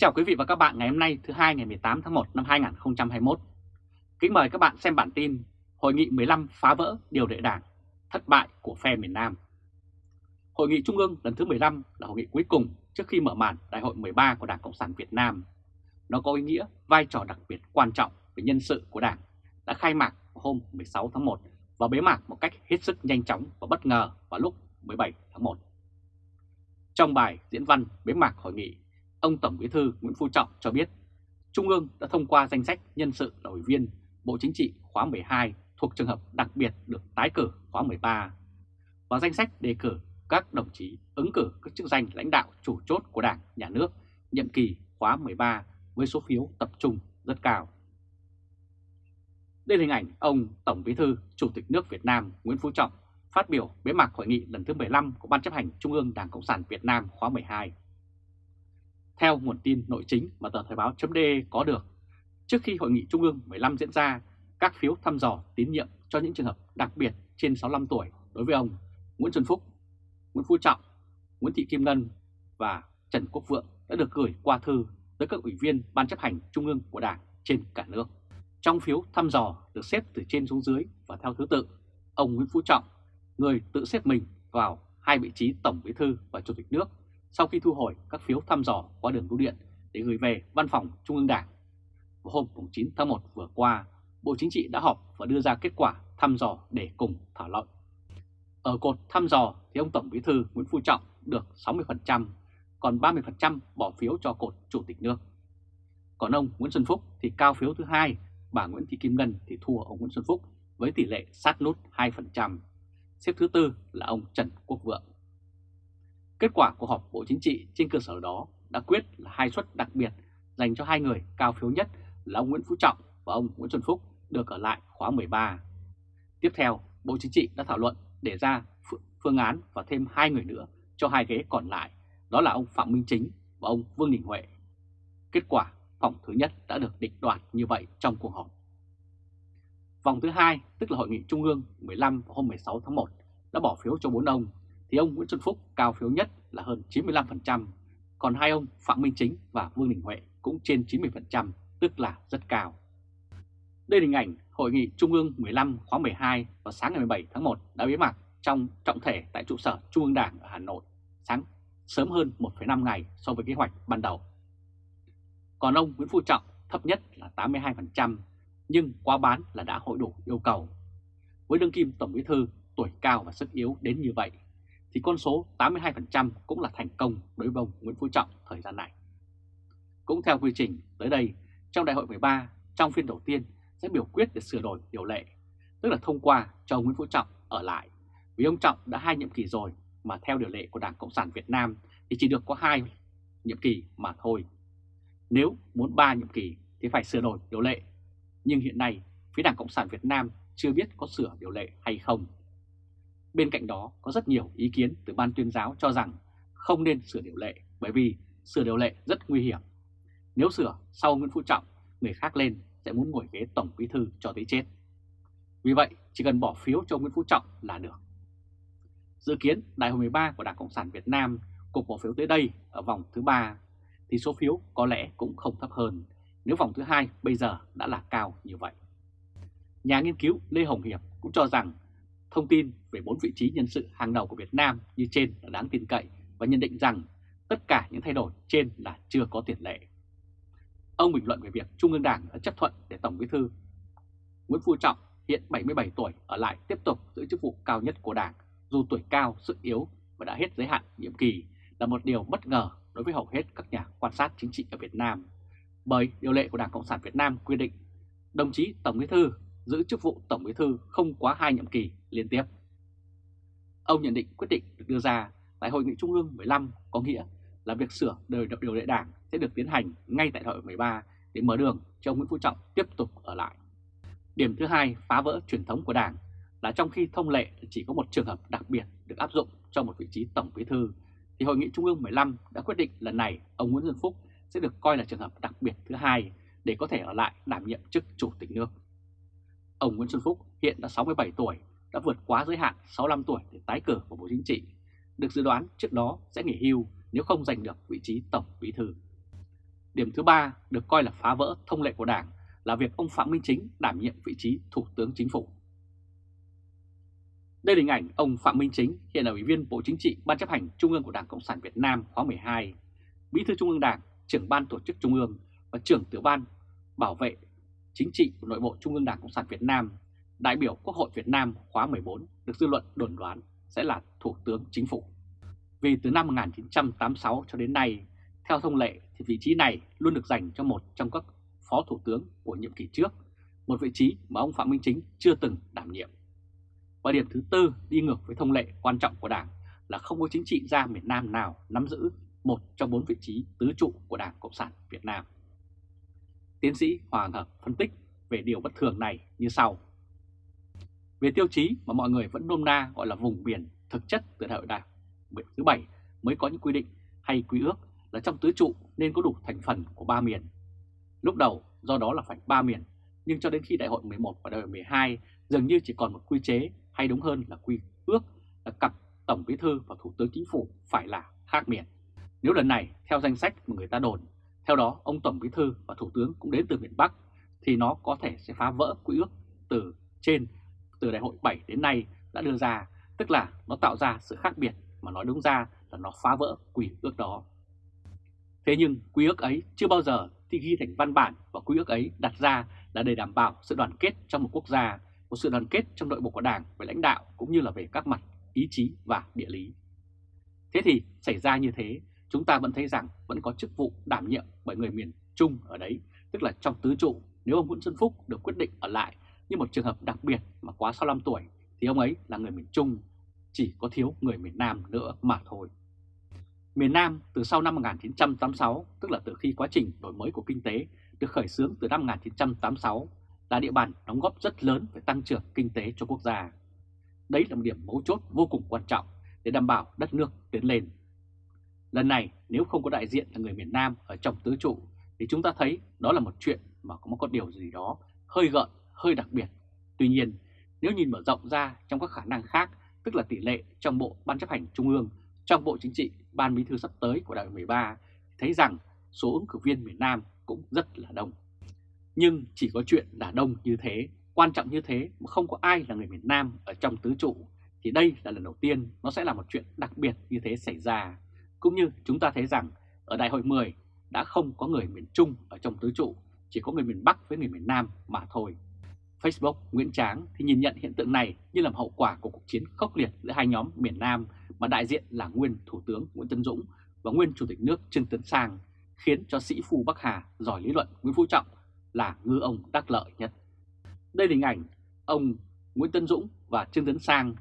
chào quý vị và các bạn ngày hôm nay thứ hai ngày 18 tháng 1 năm 2021. Kính mời các bạn xem bản tin Hội nghị 15 phá vỡ điều lệ đảng, thất bại của phe miền Nam. Hội nghị Trung ương lần thứ 15 là hội nghị cuối cùng trước khi mở màn Đại hội 13 của Đảng Cộng sản Việt Nam. Nó có ý nghĩa vai trò đặc biệt quan trọng về nhân sự của Đảng đã khai mạc hôm 16 tháng 1 và bế mạc một cách hết sức nhanh chóng và bất ngờ vào lúc 17 tháng 1. Trong bài diễn văn bế mạc hội nghị, ông Tổng Bí thư Nguyễn Phú Trọng cho biết Trung ương đã thông qua danh sách nhân sự là ủy viên Bộ Chính trị khóa 12 thuộc trường hợp đặc biệt được tái cử khóa 13 và danh sách đề cử các đồng chí ứng cử các chức danh lãnh đạo chủ chốt của Đảng, Nhà nước nhiệm kỳ khóa 13 với số phiếu tập trung rất cao. Đây là hình ảnh ông Tổng Bí thư Chủ tịch nước Việt Nam Nguyễn Phú Trọng phát biểu bế mạc hội nghị lần thứ 15 của Ban chấp hành Trung ương Đảng Cộng sản Việt Nam khóa 12. Theo nguồn tin nội chính mà tờ Thời báo chấm có được, trước khi hội nghị Trung ương 15 diễn ra, các phiếu thăm dò tín nhiệm cho những trường hợp đặc biệt trên 65 tuổi đối với ông Nguyễn Xuân Phúc, Nguyễn Phú Trọng, Nguyễn Thị Kim Ngân và Trần Quốc Vượng đã được gửi qua thư tới các ủy viên Ban chấp hành Trung ương của Đảng trên cả nước. Trong phiếu thăm dò được xếp từ trên xuống dưới và theo thứ tự, ông Nguyễn Phú Trọng, người tự xếp mình vào hai vị trí Tổng Bí thư và Chủ tịch nước sau khi thu hồi các phiếu thăm dò qua đường bưu điện để gửi về Văn phòng Trung ương Đảng. Vào hôm 9 tháng 1 vừa qua, Bộ Chính trị đã họp và đưa ra kết quả thăm dò để cùng thảo luận. Ở cột thăm dò thì ông Tổng Bí thư Nguyễn Phú Trọng được 60%, còn 30% bỏ phiếu cho cột Chủ tịch nước. Còn ông Nguyễn Xuân Phúc thì cao phiếu thứ hai, bà Nguyễn Thị Kim Ngân thì thua ông Nguyễn Xuân Phúc với tỷ lệ sát nút 2%. Xếp thứ tư là ông Trần Quốc Vượng. Kết quả của họp Bộ Chính trị trên cơ sở đó đã quyết là hai suất đặc biệt dành cho hai người cao phiếu nhất là ông Nguyễn Phú Trọng và ông Nguyễn Xuân Phúc được ở lại khóa 13. Tiếp theo, Bộ Chính trị đã thảo luận để ra phương án và thêm hai người nữa cho hai ghế còn lại, đó là ông Phạm Minh Chính và ông Vương Đình Huệ. Kết quả vòng thứ nhất đã được định đoạt như vậy trong cuộc họp. Vòng thứ hai, tức là Hội nghị Trung ương 15 hôm 16 tháng 1, đã bỏ phiếu cho bốn ông, thì ông Nguyễn Xuân Phúc cao phiếu nhất là hơn 95%, còn hai ông Phạm Minh Chính và Vương Đình Huệ cũng trên 90%, tức là rất cao. Đây là hình ảnh Hội nghị Trung ương 15 khóa 12 vào sáng ngày 17 tháng 1 đã bế mạc trong trọng thể tại trụ sở Trung ương Đảng ở Hà Nội, sáng sớm hơn 1,5 ngày so với kế hoạch ban đầu. Còn ông Nguyễn Phú Trọng thấp nhất là 82%, nhưng quá bán là đã hội đủ yêu cầu. Với đương kim Tổng Bí Thư tuổi cao và sức yếu đến như vậy, thì con số 82% cũng là thành công đối với ông Nguyễn Phú Trọng thời gian này. Cũng theo quy trình, tới đây, trong đại hội 13, trong phiên đầu tiên sẽ biểu quyết để sửa đổi điều lệ, tức là thông qua cho ông Nguyễn Phú Trọng ở lại. Vì ông Trọng đã hai nhiệm kỳ rồi mà theo điều lệ của Đảng Cộng sản Việt Nam thì chỉ được có hai nhiệm kỳ mà thôi. Nếu muốn ba nhiệm kỳ thì phải sửa đổi điều lệ. Nhưng hiện nay phía Đảng Cộng sản Việt Nam chưa biết có sửa điều lệ hay không. Bên cạnh đó có rất nhiều ý kiến từ ban tuyên giáo cho rằng không nên sửa điều lệ bởi vì sửa điều lệ rất nguy hiểm. Nếu sửa sau Nguyễn Phú Trọng, người khác lên sẽ muốn ngồi ghế Tổng Bí Thư cho tới chết. Vì vậy, chỉ cần bỏ phiếu cho Nguyễn Phú Trọng là được. Dự kiến Đại hội 13 của Đảng Cộng sản Việt Nam cuộc bỏ phiếu tới đây ở vòng thứ 3 thì số phiếu có lẽ cũng không thấp hơn nếu vòng thứ hai bây giờ đã là cao như vậy. Nhà nghiên cứu Lê Hồng Hiệp cũng cho rằng thông tin về bốn vị trí nhân sự hàng đầu của Việt Nam như trên là đáng tin cậy và nhận định rằng tất cả những thay đổi trên là chưa có tiền lệ. Ông bình luận về việc Trung ương Đảng đã chấp thuận để Tổng Bí thư Nguyễn Phú Trọng hiện 77 tuổi ở lại tiếp tục giữ chức vụ cao nhất của Đảng dù tuổi cao, sức yếu và đã hết giới hạn nhiệm kỳ là một điều bất ngờ đối với hầu hết các nhà quan sát chính trị ở Việt Nam. Bởi điều lệ của Đảng Cộng sản Việt Nam quy định đồng chí Tổng Bí thư giữ chức vụ Tổng Bí thư không quá hai nhiệm kỳ liên tiếp. Ông nhận định quyết định được đưa ra tại Hội nghị Trung ương 15 có nghĩa là việc sửa đời điều lệ đảng sẽ được tiến hành ngay tại hội 13 để mở đường cho ông Nguyễn Phú Trọng tiếp tục ở lại. Điểm thứ hai phá vỡ truyền thống của đảng là trong khi thông lệ chỉ có một trường hợp đặc biệt được áp dụng cho một vị trí Tổng Bí Thư, thì Hội nghị Trung ương 15 đã quyết định lần này ông Nguyễn Xuân Phúc sẽ được coi là trường hợp đặc biệt thứ hai để có thể ở lại đảm nhiệm chức Chủ tịch nước. Ông Nguyễn Xuân Phúc hiện đã 67 tuổi, đã vượt quá giới hạn 65 tuổi để tái cử vào Bộ Chính trị, được dự đoán trước đó sẽ nghỉ hưu nếu không giành được vị trí Tổng Bí Thư. Điểm thứ ba được coi là phá vỡ thông lệ của Đảng là việc ông Phạm Minh Chính đảm nhiệm vị trí Thủ tướng Chính phủ. Đây là hình ảnh ông Phạm Minh Chính hiện là Ủy viên Bộ Chính trị Ban chấp hành Trung ương của Đảng Cộng sản Việt Nam khóa 12, Bí thư Trung ương Đảng, trưởng Ban Tổ chức Trung ương và trưởng tiểu ban bảo vệ chính trị của nội bộ Trung ương Đảng Cộng sản Việt Nam, đại biểu Quốc hội Việt Nam khóa 14 được dư luận đồn đoán sẽ là Thủ tướng Chính phủ. Vì từ năm 1986 cho đến nay, theo thông lệ thì vị trí này luôn được dành cho một trong các phó thủ tướng của nhiệm kỳ trước, một vị trí mà ông Phạm Minh Chính chưa từng đảm nhiệm. Và điểm thứ tư đi ngược với thông lệ quan trọng của Đảng là không có chính trị gia miền Nam nào nắm giữ một trong bốn vị trí tứ trụ của Đảng Cộng sản Việt Nam. Tiến sĩ Hoàng Hợp phân tích về điều bất thường này như sau. Về tiêu chí mà mọi người vẫn nôm na gọi là vùng biển thực chất từ đại hội đảng thứ bảy mới có những quy định hay quy ước là trong tứ trụ nên có đủ thành phần của ba miền. Lúc đầu do đó là phải ba miền, nhưng cho đến khi đại hội 11 và đại hội 12 dường như chỉ còn một quy chế hay đúng hơn là quy ước là cặp Tổng Bí Thư và Thủ tướng Chính phủ phải là khác miền. Nếu lần này theo danh sách mà người ta đồn, theo đó ông Tổng Bí Thư và Thủ tướng cũng đến từ miền Bắc thì nó có thể sẽ phá vỡ quy ước từ trên từ đại hội 7 đến nay đã đưa ra, tức là nó tạo ra sự khác biệt mà nói đúng ra là nó phá vỡ quy ước đó. Thế nhưng quy ước ấy chưa bao giờ thì ghi thành văn bản và quy ước ấy đặt ra là để đảm bảo sự đoàn kết trong một quốc gia, một sự đoàn kết trong nội bộ của Đảng về lãnh đạo cũng như là về các mặt ý chí và địa lý. Thế thì xảy ra như thế, chúng ta vẫn thấy rằng vẫn có chức vụ đảm nhiệm bởi người miền Trung ở đấy, tức là trong tứ trụ nếu ông Nguyễn Xuân Phúc được quyết định ở lại như một trường hợp đặc biệt mà quá 65 tuổi thì ông ấy là người miền Trung, chỉ có thiếu người miền Nam nữa mà thôi. Miền Nam từ sau năm 1986, tức là từ khi quá trình đổi mới của kinh tế được khởi xướng từ năm 1986, là địa bàn đóng góp rất lớn về tăng trưởng kinh tế cho quốc gia. Đấy là một điểm mấu chốt vô cùng quan trọng để đảm bảo đất nước tiến lên. Lần này nếu không có đại diện là người miền Nam ở trong tứ trụ thì chúng ta thấy đó là một chuyện mà có một điều gì đó hơi gợn, hơi đặc biệt. Tuy nhiên, nếu nhìn mở rộng ra trong các khả năng khác, tức là tỷ lệ trong Bộ Ban chấp hành Trung ương, trong Bộ Chính trị, Ban Bí thư sắp tới của đại hội 13, thấy rằng số ứng cử viên miền Nam cũng rất là đông. Nhưng chỉ có chuyện là đông như thế, quan trọng như thế mà không có ai là người miền Nam ở trong tứ trụ, thì đây là lần đầu tiên nó sẽ là một chuyện đặc biệt như thế xảy ra. Cũng như chúng ta thấy rằng ở đại hội 10 đã không có người miền Trung ở trong tứ trụ, chỉ có người miền Bắc với người miền Nam mà thôi. Facebook Nguyễn Tráng thì nhìn nhận hiện tượng này như làm hậu quả của cuộc chiến khốc liệt giữa hai nhóm miền Nam mà đại diện là nguyên Thủ tướng Nguyễn Tân Dũng và nguyên Chủ tịch nước Trương Tấn Sang, khiến cho sĩ phu Bắc Hà giỏi lý luận Nguyễn Phú Trọng là ngư ông đắc lợi nhất. Đây là hình ảnh ông Nguyễn Tân Dũng và Trương Tấn Sang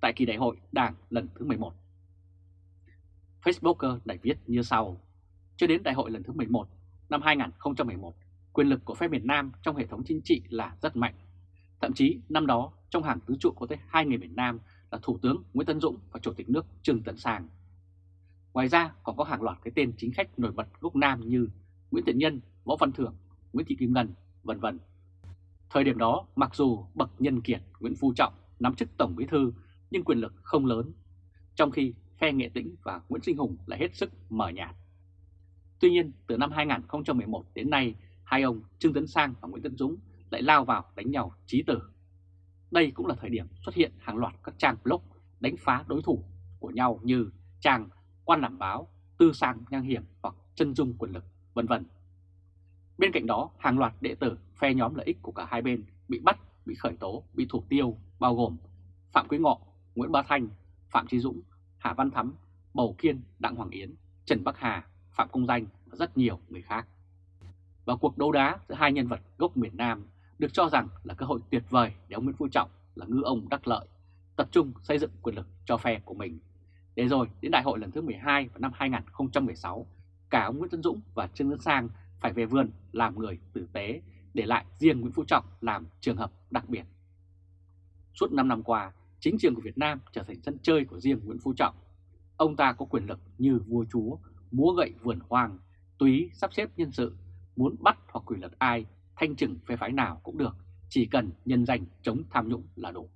tại kỳ đại hội Đảng lần thứ 11. Facebooker đã viết như sau. Cho đến đại hội lần thứ 11 năm 2011, quyền lực của phe miền Nam trong hệ thống chính trị là rất mạnh. Thậm chí năm đó trong hàng tứ trụ có tới hai người miền Nam là Thủ tướng Nguyễn Tân Dũng và Chủ tịch nước Trương Tấn Sang. Ngoài ra còn có hàng loạt cái tên chính khách nổi bật gốc Nam như Nguyễn Thiện Nhân, Võ Văn Thưởng, Nguyễn Thị Kim Ngân, vân vân. Thời điểm đó, mặc dù bậc nhân kiệt Nguyễn Phú Trọng nắm chức Tổng Bí thư nhưng quyền lực không lớn, trong khi Khe Nghệ Tĩnh và Nguyễn Sinh Hùng lại hết sức mờ nhạt. Tuy nhiên, từ năm 2011 đến nay, hai ông Trương Tấn Sang và Nguyễn Tấn Dũng lại lao vào đánh nhau trí tử. Đây cũng là thời điểm xuất hiện hàng loạt các trang blog đánh phá đối thủ của nhau như trang quan làm báo, tư sang nhang hiểm hoặc chân dung quyền lực, vân vân. Bên cạnh đó, hàng loạt đệ tử phe nhóm lợi ích của cả hai bên bị bắt, bị khởi tố, bị thủ tiêu, bao gồm Phạm Quý Ngọ, Nguyễn Bá Thanh, Phạm Trí Dũng, Hà Văn Thắm, Bầu Kiên, Đặng Hoàng Yến, Trần Bắc Hà, Phạm Công Danh và rất nhiều người khác. Và cuộc đấu đá giữa hai nhân vật gốc miền Nam được cho rằng là cơ hội tuyệt vời để ông Nguyễn Phú Trọng là ngư ông đắc lợi, tập trung xây dựng quyền lực cho phe của mình. Để rồi đến đại hội lần thứ 12 vào năm 2016, cả ông Nguyễn Tân Dũng và Trương Tấn Sang phải về vườn làm người tử tế, để lại riêng Nguyễn Phú Trọng làm trường hợp đặc biệt. Suốt 5 năm qua, chính trường của Việt Nam trở thành sân chơi của riêng Nguyễn Phú Trọng. Ông ta có quyền lực như vua chúa, múa gậy vườn hoang, túy sắp xếp nhân sự, muốn bắt hoặc quỷ lật ai, thanh trừng phe phái nào cũng được, chỉ cần nhân danh chống tham nhũng là đủ.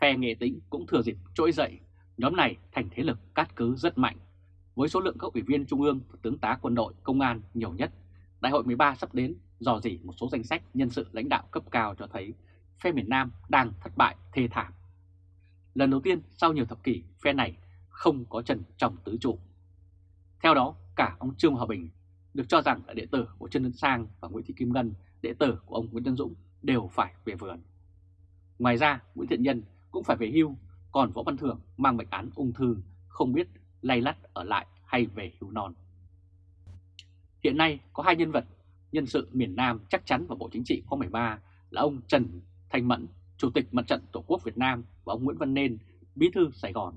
Phe nghệ tĩnh cũng thừa dịp trỗi dậy, nhóm này thành thế lực cát cứ rất mạnh. Với số lượng các ủy viên trung ương và tướng tá quân đội, công an nhiều nhất, Đại hội 13 sắp đến dò dỉ một số danh sách nhân sự lãnh đạo cấp cao cho thấy phe miền Nam đang thất bại thê thảm. Lần đầu tiên sau nhiều thập kỷ, phe này không có chân trong tứ trụ. Theo đó, cả ông Trương Hòa Bình được cho rằng là đệ tử của Trần Tấn Sang và Nguyễn Thị Kim Ngân, đệ tử của ông Nguyễn Tân Dũng đều phải về vườn. Ngoài ra, Nguyễn Thiện Nhân cũng phải về hưu, còn Võ Văn Thưởng mang bệnh án ung thư không biết lay lắt ở lại hay về hưu non. Hiện nay có hai nhân vật nhân sự miền Nam chắc chắn vào Bộ Chính trị khóa 13 là ông Trần Thanh Mẫn, Chủ tịch Mặt trận Tổ quốc Việt Nam và ông Nguyễn Văn Nên, Bí thư Sài Gòn.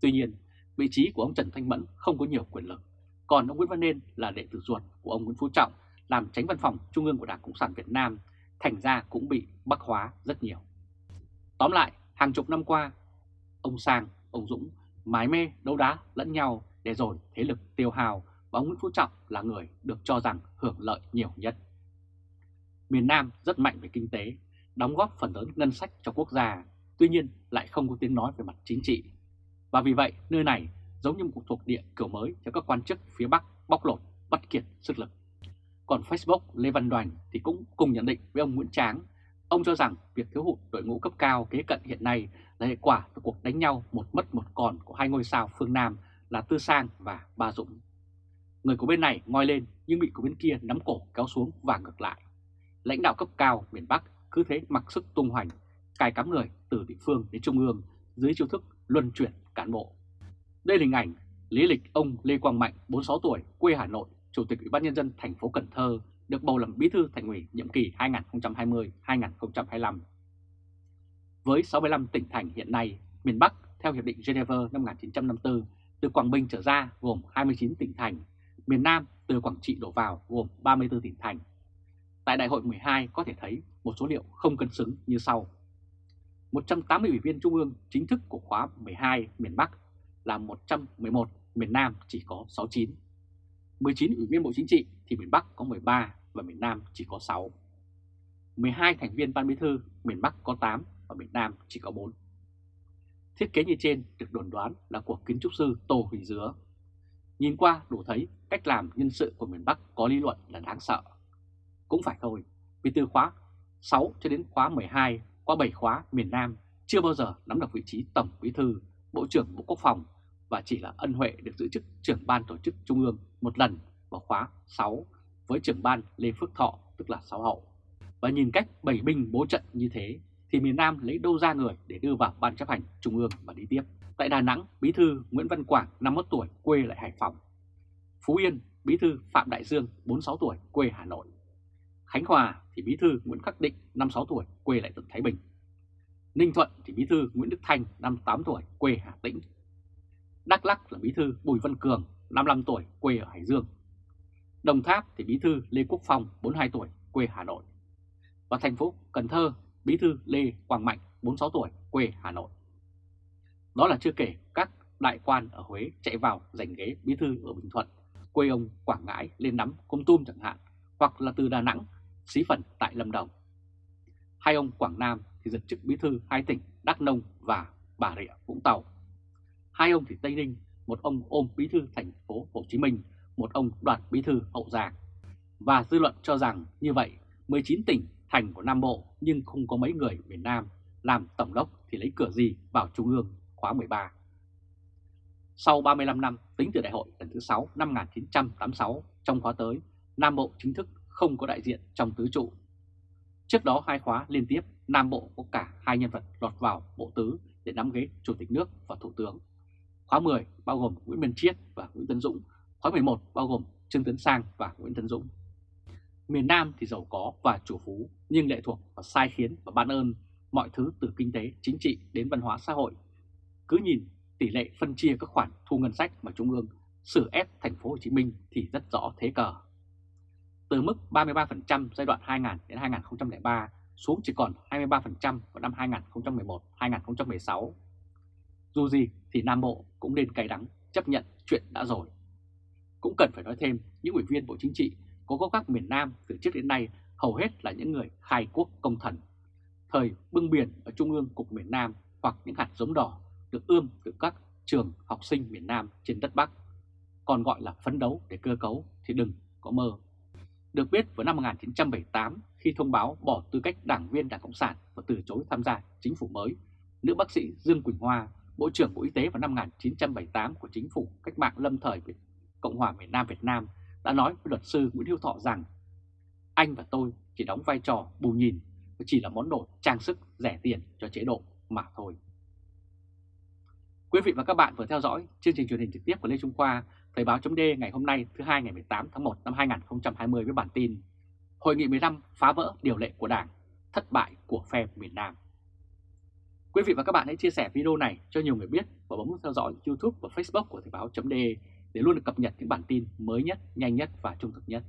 Tuy nhiên, vị trí của ông Trần Thanh Mẫn không có nhiều quyền lực, còn ông Nguyễn Văn Nên là đệ tử ruột của ông Nguyễn Phú Trọng làm tránh văn phòng Trung ương của Đảng Cộng sản Việt Nam, thành ra cũng bị bắc hóa rất nhiều. Tóm lại, hàng chục năm qua, ông Sang, ông Dũng mái mê đấu đá lẫn nhau để rồi thế lực tiêu hào và ông Nguyễn Phú Trọng là người được cho rằng hưởng lợi nhiều nhất. Miền Nam rất mạnh về kinh tế, đóng góp phần lớn ngân sách cho quốc gia, tuy nhiên lại không có tiếng nói về mặt chính trị. Và vì vậy, nơi này giống như một cuộc thuộc địa kiểu mới cho các quan chức phía Bắc bóc lột, bắt kiệt sức lực. Còn Facebook Lê Văn Đoàn thì cũng cùng nhận định với ông Nguyễn Tráng. Ông cho rằng việc thiếu hụt đội ngũ cấp cao kế cận hiện nay là hệ quả từ cuộc đánh nhau một mất một còn của hai ngôi sao phương Nam là Tư Sang và Ba Dũng. Người của bên này ngoi lên nhưng bị của bên kia nắm cổ kéo xuống và ngược lại. Lãnh đạo cấp cao miền Bắc cứ thế mặc sức tung hoành, cài cắm người từ địa phương đến trung ương dưới chiêu thức luân chuyển cán bộ. Đây là hình ảnh lý lịch ông Lê Quang Mạnh, 46 tuổi, quê Hà Nội, Chủ tịch Ủy ban Nhân dân thành phố Cần Thơ, được bầu làm bí thư thành ủy nhiệm kỳ 2020-2025. Với 65 tỉnh thành hiện nay, miền Bắc theo Hiệp định Geneva năm 1954 từ Quảng Bình trở ra gồm 29 tỉnh thành, miền Nam từ Quảng Trị đổ vào gồm 34 tỉnh thành. Tại Đại hội 12 có thể thấy một số liệu không cân xứng như sau. 180 ủy viên Trung ương chính thức của khóa 12 miền Bắc là 111, miền Nam chỉ có 69. 19 ủy viên Bộ Chính trị thì miền Bắc có 13 và miền Nam chỉ có 6. 12 thành viên Ban Bí thư, miền Bắc có 8 và miền Nam chỉ có 4. Thiết kế như trên được đồn đoán là của kiến trúc sư Tô Huỳnh Dứa. Nhìn qua đủ thấy cách làm nhân sự của miền Bắc có lý luận là đáng sợ. Cũng phải thôi, vì từ khóa 6 cho đến khóa 12 qua 7 khóa miền Nam chưa bao giờ nắm được vị trí Tổng Bí thư, Bộ trưởng Bộ Quốc phòng và chỉ là ân huệ được giữ chức trưởng ban tổ chức Trung ương một lần vào khóa 6 với trưởng ban Lê Phước Thọ tức là 6 hậu. Và nhìn cách bảy binh bố trận như thế thì miền Nam lấy đâu ra người để đưa vào ban chấp hành Trung ương và đi tiếp. Tại Đà Nẵng, Bí thư Nguyễn Văn Quảng 51 tuổi quê lại Hải Phòng. Phú Yên, Bí thư Phạm Đại Dương 46 tuổi quê Hà Nội. Khánh Hòa thì Bí thư Nguyễn Khắc Định 56 tuổi quê lại tỉnh Thái Bình. Ninh Thuận thì Bí thư Nguyễn Đức Thanh 58 tuổi quê Hà Tĩnh. Đắk Lắk là Bí thư Bùi Văn Cường 55 tuổi quê ở Hải Dương. Đồng Tháp thì Bí thư Lê Quốc Phong 42 tuổi quê Hà Nội. Và thành phố Cần Thơ Bí thư Lê Quang Mạnh 46 tuổi quê Hà Nội. Đó là chưa kể các đại quan ở Huế chạy vào giành ghế bí thư ở Bình Thuận, quê ông Quảng Ngãi lên nắm Công Tum chẳng hạn, hoặc là từ Đà Nẵng, xí phần tại Lâm Đồng. Hai ông Quảng Nam thì giật chức bí thư hai tỉnh Đắk Nông và Bà Rịa Vũng Tàu. Hai ông thì Tây Ninh, một ông ôm bí thư thành phố Hồ Chí Minh, một ông đoạt bí thư Hậu Giang. Và dư luận cho rằng như vậy 19 tỉnh thành của Nam Bộ nhưng không có mấy người miền Nam làm tổng đốc thì lấy cửa gì vào Trung ương khóa 13. Sau 35 năm tính từ đại hội lần thứ 6 năm 1986 trong khóa tới, Nam Bộ chính thức không có đại diện trong tứ trụ. Trước đó hai khóa liên tiếp, Nam Bộ có cả hai nhân vật lọt vào bộ tứ để nắm ghế Chủ tịch nước và Thủ tướng. Khóa 10 bao gồm Nguyễn Minh Chiết và Nguyễn Tấn Dũng, khóa 11 bao gồm Trương Tấn Sang và Nguyễn Tấn Dũng. Miền Nam thì giàu có và chủ phú nhưng lệ thuộc vào sai khiến và ban ơn mọi thứ từ kinh tế, chính trị đến văn hóa xã hội. Cứ nhìn tỷ lệ phân chia các khoản thu ngân sách mà Trung ương xử ép thành phố Hồ Chí Minh thì rất rõ thế cờ. Từ mức 33% giai đoạn 2000 đến 2003 xuống chỉ còn 23% vào năm 2011-2016. Dù gì thì Nam Bộ cũng nên cay đắng, chấp nhận chuyện đã rồi. Cũng cần phải nói thêm, những ủy viên Bộ Chính trị có gốc gác miền Nam từ trước đến nay hầu hết là những người khai quốc công thần. Thời bưng biển ở Trung ương Cục miền Nam hoặc những hạt giống đỏ được ươm từ các trường học sinh miền Nam trên đất Bắc. còn gọi là phấn đấu để cơ cấu thì đừng có mơ. Được biết vào năm 1978 khi thông báo bỏ tư cách đảng viên Đảng Cộng sản và từ chối tham gia chính phủ mới, nữ bác sĩ Dương Quỳnh Hoa, Bộ trưởng Bộ Y tế vào năm 1978 của chính phủ cách mạng lâm thời Việt Cộng hòa miền Nam Việt Nam đã nói với luật sư Nguyễn Hữu Thọ rằng anh và tôi chỉ đóng vai trò bù nhìn và chỉ là món đồ trang sức rẻ tiền cho chế độ mà thôi. Quý vị và các bạn vừa theo dõi chương trình truyền hình trực tiếp của Lê Trung Khoa, Thời báo chấm ngày hôm nay thứ hai ngày 18 tháng 1 năm 2020 với bản tin Hội nghị 15 phá vỡ điều lệ của Đảng, thất bại của phe miền Nam. Quý vị và các bạn hãy chia sẻ video này cho nhiều người biết và bấm nút theo dõi YouTube và Facebook của Thời báo chấm để luôn được cập nhật những bản tin mới nhất, nhanh nhất và trung thực nhất.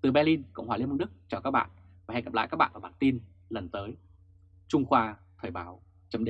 Từ Berlin, Cộng hòa Liên bang Đức chào các bạn và hẹn gặp lại các bạn ở bản tin lần tới. Trung Khoa Thời báo chấm